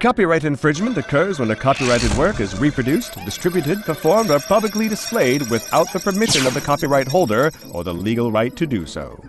Copyright infringement occurs when a copyrighted work is reproduced, distributed, performed, or publicly displayed without the permission of the copyright holder or the legal right to do so.